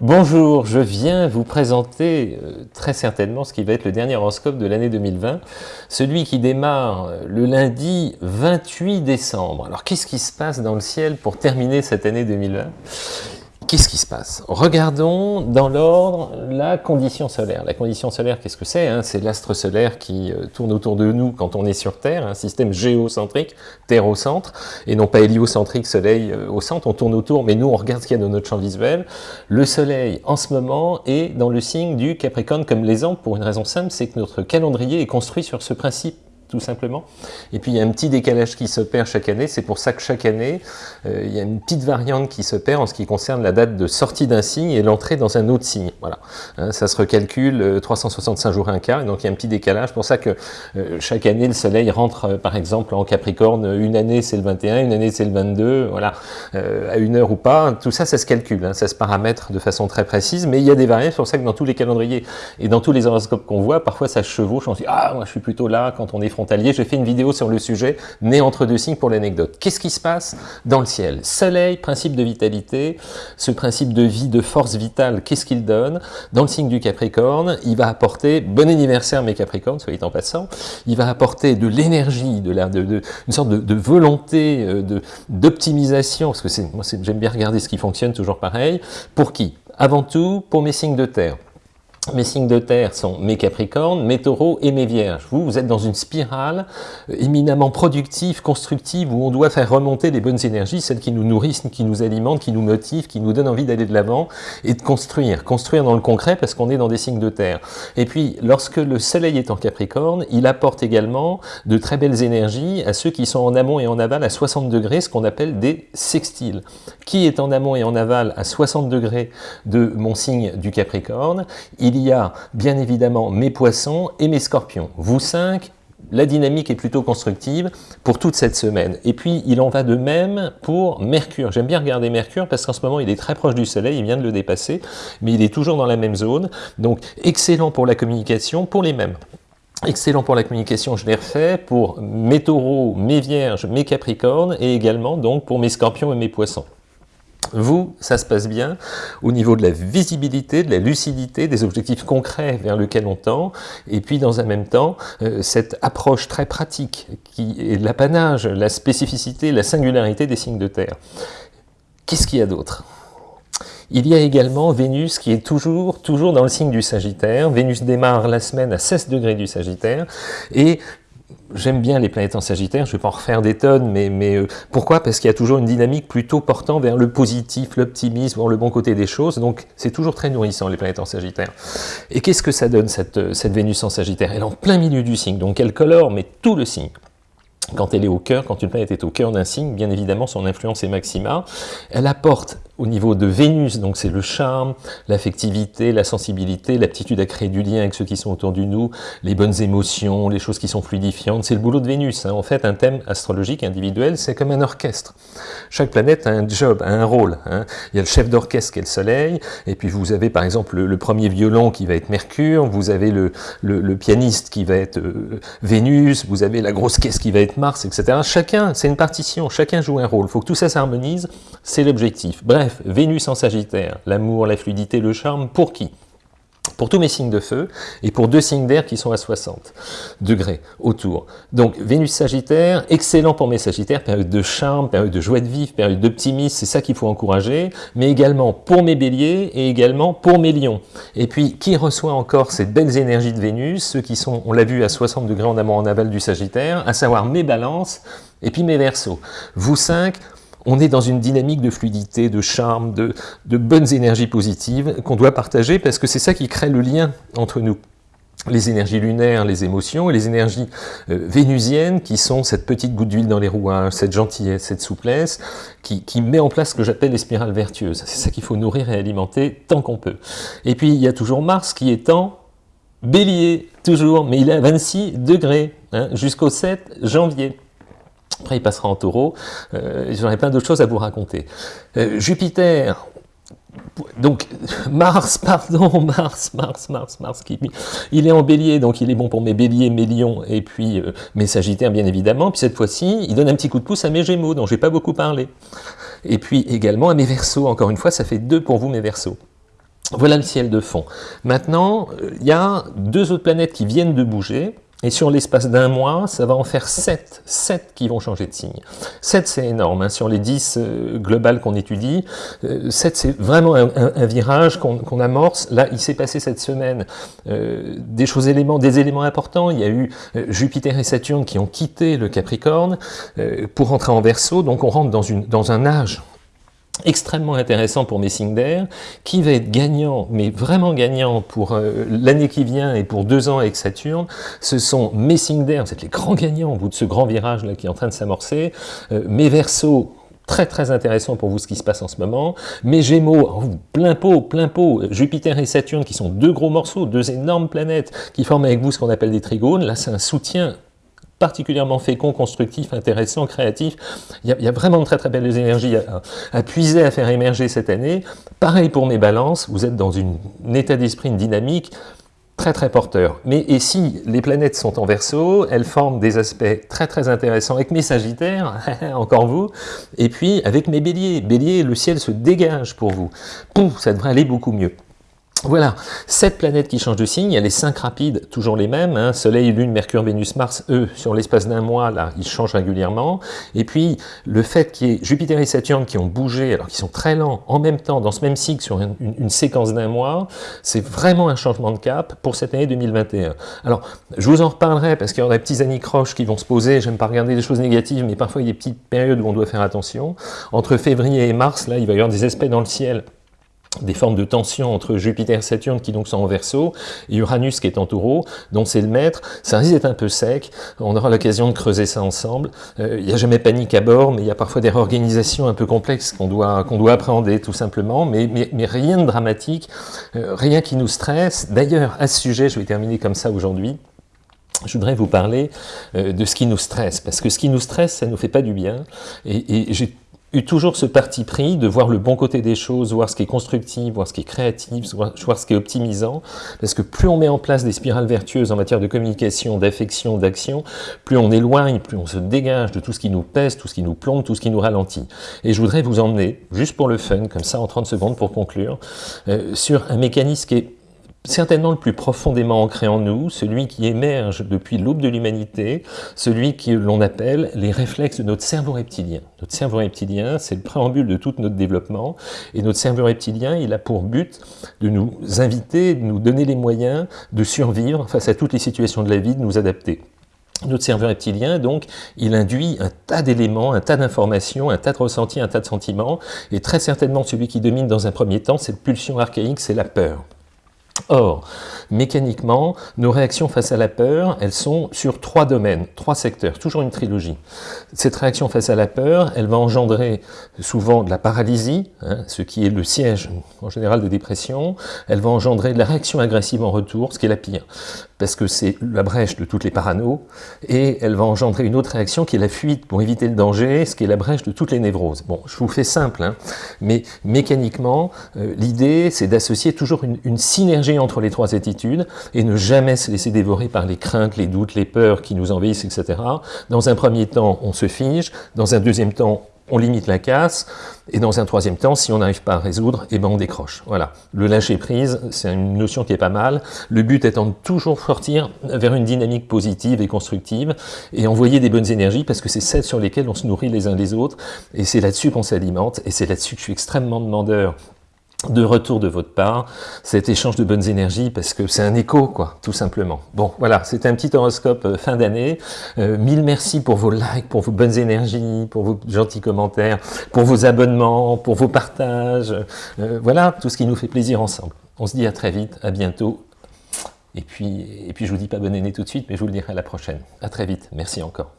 Bonjour, je viens vous présenter euh, très certainement ce qui va être le dernier horoscope de l'année 2020, celui qui démarre euh, le lundi 28 décembre. Alors qu'est-ce qui se passe dans le ciel pour terminer cette année 2020 Qu'est-ce qui se passe? Regardons dans l'ordre la condition solaire. La condition solaire, qu'est-ce que c'est hein? C'est l'astre solaire qui euh, tourne autour de nous quand on est sur Terre, un système géocentrique, Terre au centre, et non pas héliocentrique, Soleil euh, au centre. On tourne autour, mais nous, on regarde ce qu'il y a dans notre champ visuel. Le Soleil, en ce moment, est dans le signe du Capricorne comme l'exemple, pour une raison simple, c'est que notre calendrier est construit sur ce principe tout simplement. Et puis il y a un petit décalage qui se perd chaque année, c'est pour ça que chaque année, euh, il y a une petite variante qui se perd en ce qui concerne la date de sortie d'un signe et l'entrée dans un autre signe. Voilà, hein, ça se recalcule 365 euh, jours et un quart, donc il y a un petit décalage, pour ça que euh, chaque année le soleil rentre par exemple en Capricorne, une année c'est le 21, une année c'est le 22, voilà, à une heure ou pas, tout ça ça se calcule, hein, ça se paramètre de façon très précise, mais il y a des variantes, c'est pour ça que dans tous les calendriers et dans tous les horoscopes qu'on voit, parfois ça chevauche, on se dit « Ah, moi je suis plutôt là quand on est j'ai fait une vidéo sur le sujet, né entre deux signes pour l'anecdote. Qu'est-ce qui se passe dans le ciel? Soleil, principe de vitalité, ce principe de vie, de force vitale, qu'est-ce qu'il donne? Dans le signe du Capricorne, il va apporter, bon anniversaire mes Capricornes, soyez en passant, il va apporter de l'énergie, de, la, de, une sorte de, volonté, euh, d'optimisation, parce que moi j'aime bien regarder ce qui fonctionne, toujours pareil, pour qui? Avant tout, pour mes signes de terre. Mes signes de terre sont mes capricornes, mes taureaux et mes vierges. Vous, vous êtes dans une spirale éminemment productive, constructive, où on doit faire remonter les bonnes énergies, celles qui nous nourrissent, qui nous alimentent, qui nous motivent, qui nous donnent envie d'aller de l'avant et de construire. Construire dans le concret parce qu'on est dans des signes de terre. Et puis, lorsque le soleil est en capricorne, il apporte également de très belles énergies à ceux qui sont en amont et en aval à 60 degrés, ce qu'on appelle des sextiles. Qui est en amont et en aval à 60 degrés de mon signe du capricorne? Il y a bien évidemment mes poissons et mes scorpions. Vous cinq, la dynamique est plutôt constructive pour toute cette semaine. Et puis, il en va de même pour Mercure. J'aime bien regarder Mercure parce qu'en ce moment, il est très proche du Soleil, il vient de le dépasser, mais il est toujours dans la même zone. Donc, excellent pour la communication, pour les mêmes. Excellent pour la communication, je l'ai refait, pour mes taureaux, mes vierges, mes capricornes, et également donc pour mes scorpions et mes poissons. Vous, ça se passe bien au niveau de la visibilité, de la lucidité, des objectifs concrets vers lesquels on tend, et puis dans un même temps, euh, cette approche très pratique qui est l'apanage, la spécificité, la singularité des signes de terre. Qu'est-ce qu'il y a d'autre? Il y a également Vénus qui est toujours, toujours dans le signe du Sagittaire. Vénus démarre la semaine à 16 degrés du Sagittaire et J'aime bien les planètes en Sagittaire, je ne vais pas en refaire des tonnes, mais, mais euh, pourquoi? Parce qu'il y a toujours une dynamique plutôt portant vers le positif, l'optimisme, le bon côté des choses, donc c'est toujours très nourrissant les planètes en Sagittaire. Et qu'est-ce que ça donne cette, euh, cette Vénus en Sagittaire? Elle est en plein milieu du signe, donc elle colore, mais tout le signe quand elle est au cœur, quand une planète est au cœur d'un signe, bien évidemment, son influence est maxima. Elle apporte au niveau de Vénus, donc c'est le charme, l'affectivité, la sensibilité, l'aptitude à créer du lien avec ceux qui sont autour de nous, les bonnes émotions, les choses qui sont fluidifiantes, c'est le boulot de Vénus. Hein. En fait, un thème astrologique individuel, c'est comme un orchestre. Chaque planète a un job, a un rôle. Hein. Il y a le chef d'orchestre qui est le Soleil, et puis vous avez par exemple le, premier violon qui va être Mercure, vous avez le, pianiste qui va être euh, Vénus, vous avez la grosse caisse qui va être Mars, etc. Chacun, c'est une partition, chacun joue un rôle. Il faut que tout ça s'harmonise, c'est l'objectif. Bref, Vénus en Sagittaire, l'amour, la fluidité, le charme, pour qui? Pour tous mes signes de feu, et pour deux signes d'air qui sont à 60 degrés autour. Donc Vénus Sagittaire, excellent pour mes Sagittaires, période de charme, période de joie de vivre, période d'optimisme, c'est ça qu'il faut encourager, mais également pour mes béliers et également pour mes lions. Et puis, qui reçoit encore ces belles énergies de Vénus Ceux qui sont, on l'a vu, à 60 degrés en amont en aval du Sagittaire, à savoir mes balances et puis mes versos. Vous cinq, on est dans une dynamique de fluidité, de charme, de, bonnes énergies positives qu'on doit partager parce que c'est ça qui crée le lien entre nous les énergies lunaires, les émotions, et les énergies euh, vénusiennes, qui sont cette petite goutte d'huile dans les rouages, cette gentillesse, cette souplesse, qui, met en place ce que j'appelle les spirales vertueuses. C'est ça qu'il faut nourrir et alimenter tant qu'on peut. Et puis, il y a toujours Mars qui est en bélier, toujours, mais il est à 26 degrés, hein, jusqu'au 7 janvier. Après, il passera en taureau. Euh, J'aurai plein d'autres choses à vous raconter. Euh, Jupiter, donc Mars, pardon, Mars, Mars, Mars, Mars, il est en bélier, donc il est bon pour mes béliers, mes lions, et puis euh, mes sagittaires, bien évidemment. Puis cette fois-ci, il donne un petit coup de pouce à mes gémeaux, dont je n'ai pas beaucoup parlé. Et puis également à mes versos, encore une fois, ça fait deux pour vous, mes versos. Voilà le ciel de fond. Maintenant, il y a deux autres planètes qui viennent de bouger, et sur l'espace d'un mois, ça va en faire 7, 7 qui vont changer de signe. 7 c'est énorme, hein. sur les 10 euh, globales qu'on étudie, 7 euh, c'est vraiment un, virage qu'on amorce. Là, il s'est passé cette semaine euh, des choses éléments, des éléments importants. Il y a eu Jupiter et Saturne qui ont quitté le Capricorne pour rentrer en Verseau, donc on rentre dans, une, dans un âge extrêmement intéressant pour Messinger, qui va être gagnant, mais vraiment gagnant pour euh, l'année qui vient et pour deux ans avec Saturne, ce sont Messinger, vous êtes les grands gagnants au bout de ce grand virage là qui est en train de s'amorcer, euh, mes Verseaux, très très intéressant pour vous ce qui se passe en ce moment. Mes Gémeaux, oh, plein pot, plein pot, Jupiter et Saturne qui sont deux gros morceaux, deux énormes planètes qui forment avec vous ce qu'on appelle des trigones. Là, c'est un soutien particulièrement fécond, constructif, intéressant, créatif. Il y a, vraiment de très très belles énergies à, puiser, à faire émerger cette année. Pareil pour mes balances, vous êtes dans une, un état d'esprit, une dynamique très très porteur. Mais et si les planètes sont en verso, elles forment des aspects très très intéressants avec mes sagittaires, encore vous, et puis avec mes béliers. Bélier, le ciel se dégage pour vous. Pouf, ça devrait aller beaucoup mieux. Voilà, sept planètes qui changent de signe, il y a les cinq rapides, toujours les mêmes, hein. Soleil, Lune, Mercure, Vénus, Mars, eux, sur l'espace d'un mois, là, ils changent régulièrement. Et puis, le fait qu'il y ait Jupiter et Saturne qui ont bougé, alors qu'ils sont très lents, en même temps, dans ce même cycle, sur une, séquence d'un mois, c'est vraiment un changement de cap pour cette année 2021. Alors, je vous en reparlerai, parce qu'il y aura des petits anicroches qui vont se poser, j'aime pas regarder des choses négatives, mais parfois il y a des petites périodes où on doit faire attention. Entre février et mars, là, il va y avoir des aspects dans le ciel des formes de tension entre Jupiter et Saturne qui donc sont en verso, et Uranus qui est en taureau, dont c'est le maître, ça risque d'être un peu sec, on aura l'occasion de creuser ça ensemble, euh, il n'y a jamais panique à bord, mais il y a parfois des réorganisations un peu complexes qu'on doit, doit appréhender tout simplement, mais, mais, rien de dramatique, euh, rien qui nous stresse. D'ailleurs, à ce sujet, je vais terminer comme ça aujourd'hui, je voudrais vous parler euh, de ce qui nous stresse, parce que ce qui nous stresse, ça ne nous fait pas du bien, et j'ai eu toujours ce parti pris de voir le bon côté des choses, voir ce qui est constructif, voir ce qui est créatif, voir, ce qui est optimisant, parce que plus on met en place des spirales vertueuses en matière de communication, d'affection, d'action, plus on éloigne, plus on se dégage de tout ce qui nous pèse, tout ce qui nous plombe, tout ce qui nous ralentit. Et je voudrais vous emmener, juste pour le fun, comme ça en 30 secondes pour conclure, euh, sur un mécanisme qui est certainement le plus profondément ancré en nous, celui qui émerge depuis l'aube de l'humanité, celui que l'on appelle les réflexes de notre cerveau reptilien. Notre cerveau reptilien, c'est le préambule de tout notre développement, et notre cerveau reptilien, il a pour but de nous inviter, de nous donner les moyens de survivre face à toutes les situations de la vie, de nous adapter. Notre cerveau reptilien, donc, il induit un tas d'éléments, un tas d'informations, un tas de ressentis, un tas de sentiments, et très certainement celui qui domine dans un premier temps, cette pulsion archaïque, c'est la peur. Or, mécaniquement, nos réactions face à la peur, elles sont sur trois domaines, trois secteurs, toujours une trilogie. Cette réaction face à la peur, elle va engendrer souvent de la paralysie, hein, ce qui est le siège en général de dépression, elle va engendrer de la réaction agressive en retour, ce qui est la pire, parce que c'est la brèche de toutes les paranos, et elle va engendrer une autre réaction qui est la fuite pour éviter le danger, ce qui est la brèche de toutes les névroses. Bon, je vous fais simple, hein, mais mécaniquement, euh, l'idée c'est d'associer toujours une, une synergie entre les trois attitudes, et ne jamais se laisser dévorer par les craintes, les doutes, les peurs qui nous envahissent, etc. Dans un premier temps, on se fige, dans un deuxième temps, on limite la casse, et dans un troisième temps, si on n'arrive pas à résoudre, eh ben on décroche. Voilà. Le lâcher-prise, c'est une notion qui est pas mal. Le but étant de toujours sortir vers une dynamique positive et constructive, et envoyer des bonnes énergies, parce que c'est celles sur lesquelles on se nourrit les uns les autres, et c'est là-dessus qu'on s'alimente, et c'est là-dessus que je suis extrêmement demandeur de retour de votre part, cet échange de bonnes énergies, parce que c'est un écho, quoi, tout simplement. Bon, voilà, c'était un petit horoscope euh, fin d'année. Euh, mille merci pour vos likes, pour vos bonnes énergies, pour vos gentils commentaires, pour vos abonnements, pour vos partages. Euh, voilà, tout ce qui nous fait plaisir ensemble. On se dit à très vite, à bientôt. Et puis, et puis je vous dis pas bonne année tout de suite, mais je vous le dirai à la prochaine. À très vite. Merci encore.